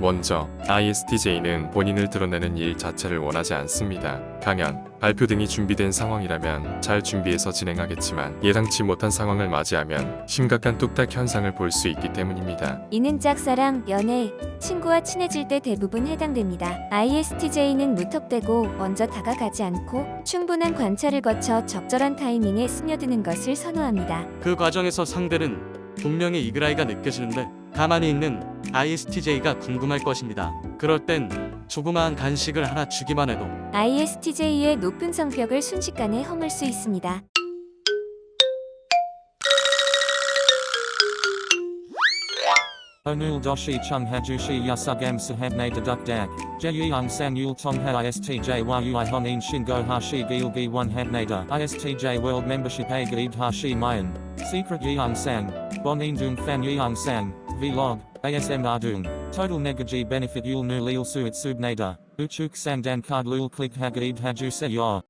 먼저 ISTJ는 본인을 드러내는 일 자체를 원하지 않습니다. 강연, 발표 등이 준비된 상황이라면 잘 준비해서 진행하겠지만 예상치 못한 상황을 맞이하면 심각한 뚝딱 현상을 볼 수 있기 때문입니다. 이는 짝사랑, 연애, 친구와 친해질 때 대부분 해당됩니다. ISTJ는 무턱대고 먼저 다가가지 않고 충분한 관찰을 거쳐 적절한 타이밍에 스며드는 것을 선호합니다. 그 과정에서 상대는 분명히 이그라이가 느껴지는데 가만히 있는 ISTJ가 궁금할 것입니다. 그럴 땐 조그마한 간식을 하나 주기만 해도 ISTJ의 높은 성격을 순식간에 허물 수 있습니다. Onul doshi chung hajushi yasugam sahabne deduk dak. Jeyung san yul tong ha istj yui honin shingo hashi gilgi one habnada. Istj world membership a gaid hashi mayan. Secret yeung sang. Bonin dung fan yeung sang. Vlog. ASM ardung. Total negaji benefit yul nu lil suit subnada. Uchuk sang dan card lul click hagaid haju se yor.